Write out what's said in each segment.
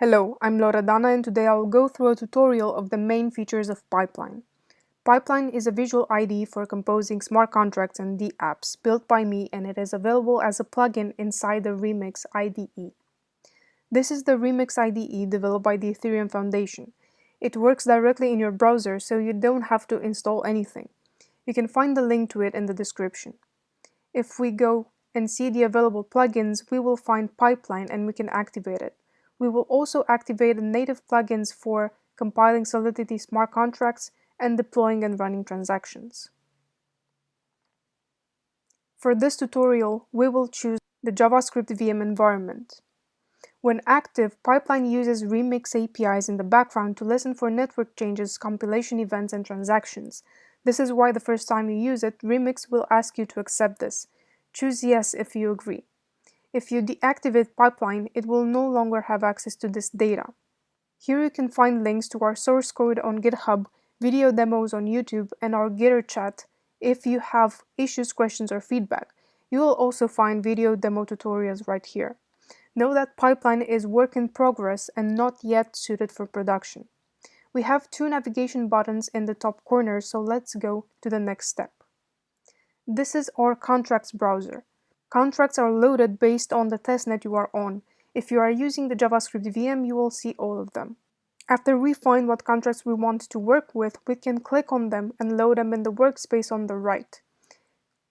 Hello, I'm Loredana and today I'll go through a tutorial of the main features of Pipeline. Pipeline is a visual IDE for composing smart contracts and dApps built by me and it is available as a plugin inside the Remix IDE. This is the Remix IDE developed by the Ethereum Foundation. It works directly in your browser so you don't have to install anything. You can find the link to it in the description. If we go and see the available plugins, we will find Pipeline and we can activate it. We will also activate the native plugins for compiling Solidity smart contracts and deploying and running transactions. For this tutorial, we will choose the JavaScript VM environment. When active, Pipeline uses Remix APIs in the background to listen for network changes, compilation events, and transactions. This is why the first time you use it, Remix will ask you to accept this. Choose Yes if you agree. If you deactivate Pipeline, it will no longer have access to this data. Here you can find links to our source code on GitHub, video demos on YouTube, and our Gitter chat if you have issues, questions, or feedback. You will also find video demo tutorials right here. Know that Pipeline is work in progress and not yet suited for production. We have two navigation buttons in the top corner, so let's go to the next step. This is our contracts browser. Contracts are loaded based on the testnet you are on. If you are using the JavaScript VM, you will see all of them. After we find what contracts we want to work with, we can click on them and load them in the workspace on the right.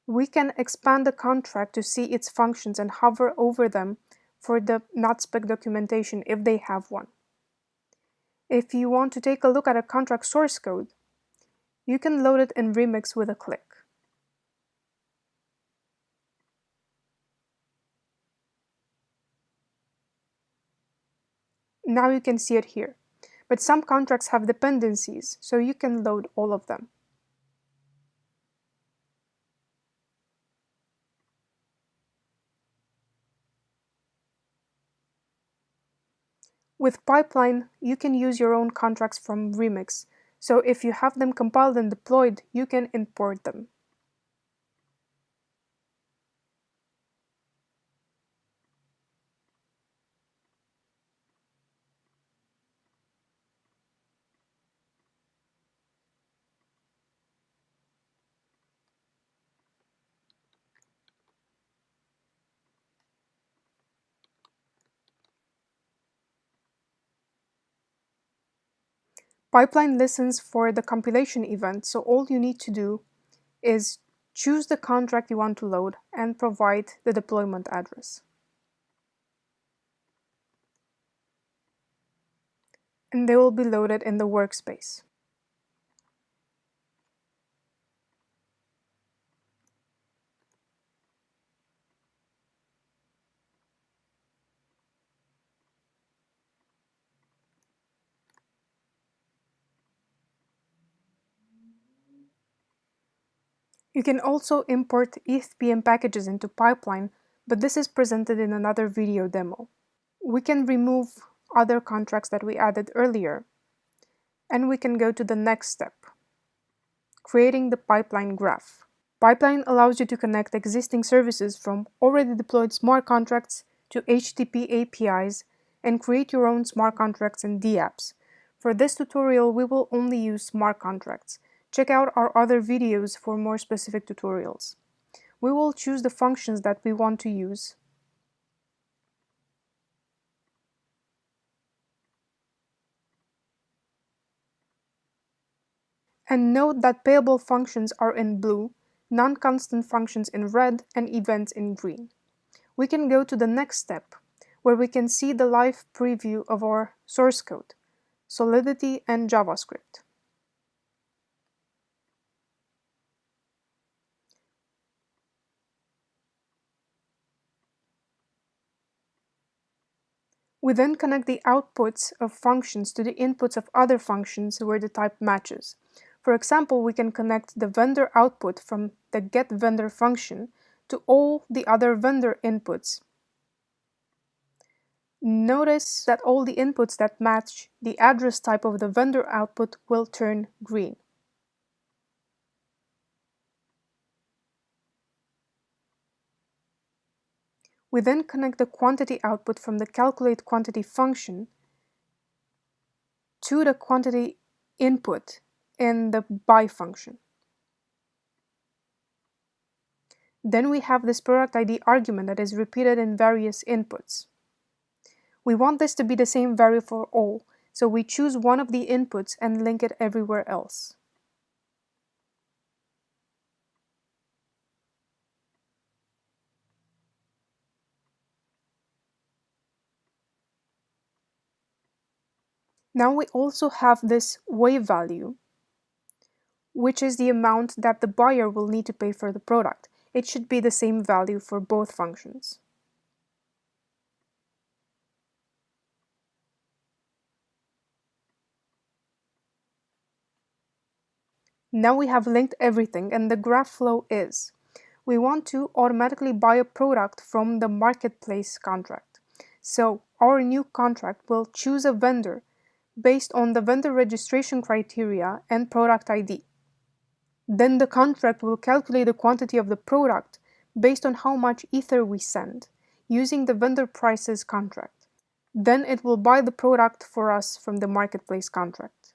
We can expand the contract to see its functions and hover over them for the NatSpec documentation if they have one. If you want to take a look at a contract source code, you can load it in Remix with a click. Now you can see it here. But some contracts have dependencies, so you can load all of them. With Pipeline, you can use your own contracts from Remix, so if you have them compiled and deployed, you can import them. Pipeline listens for the compilation event, so all you need to do is choose the contract you want to load and provide the deployment address. And they will be loaded in the workspace. You can also import ETHPM packages into Pipeline, but this is presented in another video demo. We can remove other contracts that we added earlier, and we can go to the next step, creating the pipeline graph. Pipeline allows you to connect existing services from already deployed smart contracts to HTTP APIs and create your own smart contracts and dApps. For this tutorial, we will only use smart contracts, Check out our other videos for more specific tutorials. We will choose the functions that we want to use. And note that payable functions are in blue, non-constant functions in red, and events in green. We can go to the next step, where we can see the live preview of our source code, Solidity and JavaScript. We then connect the outputs of functions to the inputs of other functions where the type matches. For example, we can connect the vendor output from the getVendor function to all the other vendor inputs. Notice that all the inputs that match the address type of the vendor output will turn green. We then connect the quantity output from the calculate quantity function to the quantity input in the buy function. Then we have this product ID argument that is repeated in various inputs. We want this to be the same value for all, so we choose one of the inputs and link it everywhere else. Now we also have this Wei value, which is the amount that the buyer will need to pay for the product. It should be the same value for both functions. Now we have linked everything and the graph flow is we want to automatically buy a product from the marketplace contract. So our new contract will choose a vendor based on the vendor registration criteria and product ID. Then the contract will calculate the quantity of the product based on how much ether we send using the vendor prices contract. Then it will buy the product for us from the marketplace contract.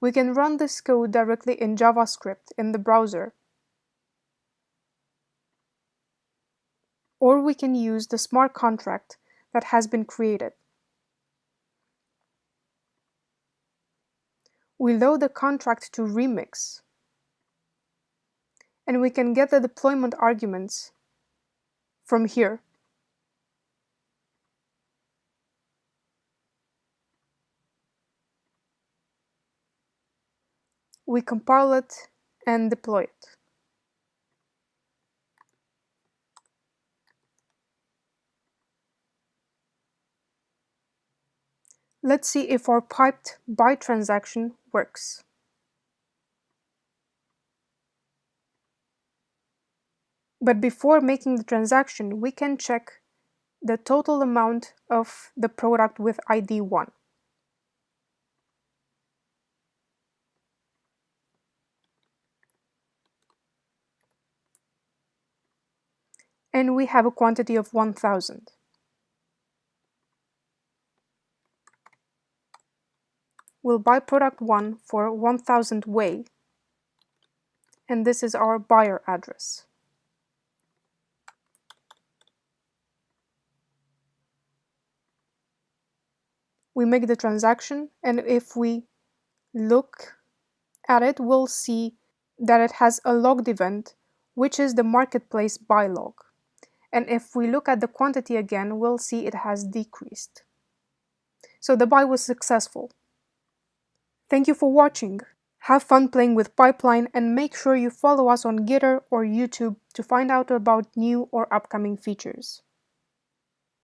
We can run this code directly in JavaScript in the browser or we can use the smart contract that has been created. We load the contract to Remix, and we can get the deployment arguments from here. We compile it and deploy it. Let's see if our piped buy transaction works. But before making the transaction, we can check the total amount of the product with ID 1. And we have a quantity of 1000. We'll buy product 1 for 1000 Wei, and this is our buyer address. We make the transaction, and if we look at it, we'll see that it has a logged event, which is the marketplace buy log. And if we look at the quantity again, we'll see it has decreased. So the buy was successful. Thank you for watching. Have fun playing with Pipeline and make sure you follow us on Gitter or YouTube to find out about new or upcoming features.